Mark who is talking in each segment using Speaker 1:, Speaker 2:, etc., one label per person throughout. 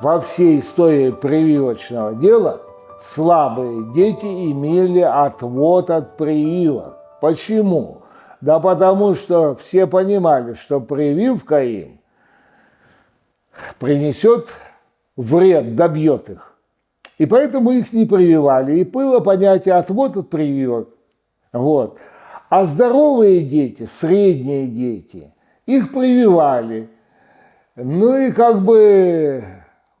Speaker 1: во всей истории прививочного дела слабые дети имели отвод от прививок. Почему? Да потому что все понимали, что прививка им принесет вред, добьет их. И поэтому их не прививали. И было понятие отвод от прививок. Вот. А здоровые дети, средние дети, их прививали. Ну и как бы,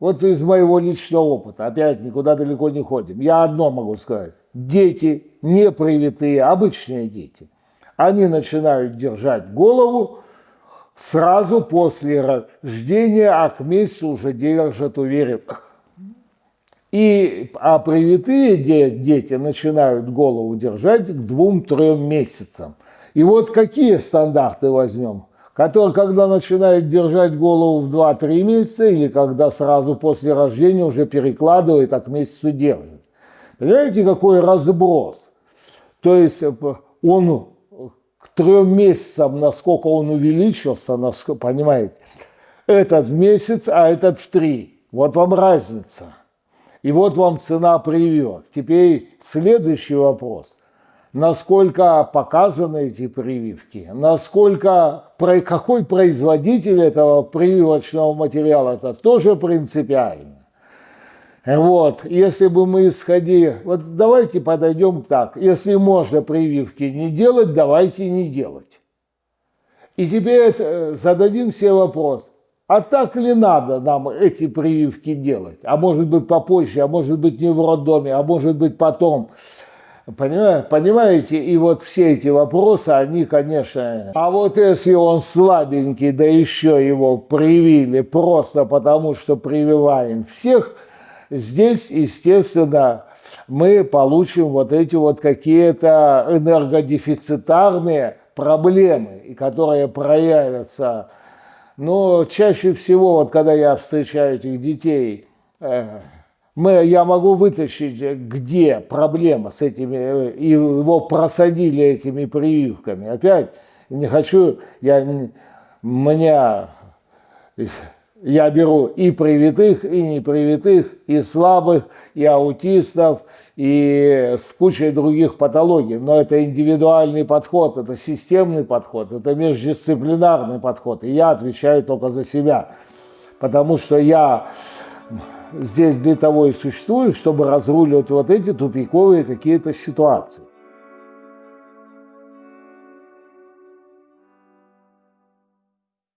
Speaker 1: вот из моего личного опыта, опять никуда далеко не ходим, я одно могу сказать. Дети не привитые, обычные дети, они начинают держать голову сразу после рождения, а к месяцу уже держат уверенно. И, а привитые дети начинают голову держать к двум-трем месяцам. И вот какие стандарты возьмем? Которые, когда начинают держать голову в 2-3 месяца, или когда сразу после рождения уже перекладывает, а к месяцу держит. Понимаете, какой разброс? То есть э, он к трем месяцам, насколько он увеличился, насколько, понимаете, этот в месяц, а этот в три. Вот вам разница. И вот вам цена прививок. Теперь следующий вопрос. Насколько показаны эти прививки? Насколько, какой производитель этого прививочного материала? Это тоже принципиально. Вот, если бы мы исходили, вот давайте подойдем так, если можно прививки не делать, давайте не делать. И теперь э, зададим себе вопрос, а так ли надо нам эти прививки делать? А может быть попозже, а может быть не в роддоме, а может быть потом. Понимаете? И вот все эти вопросы, они, конечно... А вот если он слабенький, да еще его привили просто потому, что прививаем всех, здесь, естественно, мы получим вот эти вот какие-то энергодефицитарные проблемы, которые проявятся но чаще всего, вот когда я встречаю этих детей, э, мы, я могу вытащить, где проблема с этими, э, его просадили этими прививками. Опять не хочу, я, меня, я беру и привитых, и непривитых, и слабых, и аутистов, и с кучей других патологий. Но это индивидуальный подход, это системный подход, это междисциплинарный подход. И я отвечаю только за себя, потому что я здесь для того и существую, чтобы разруливать вот эти тупиковые какие-то ситуации.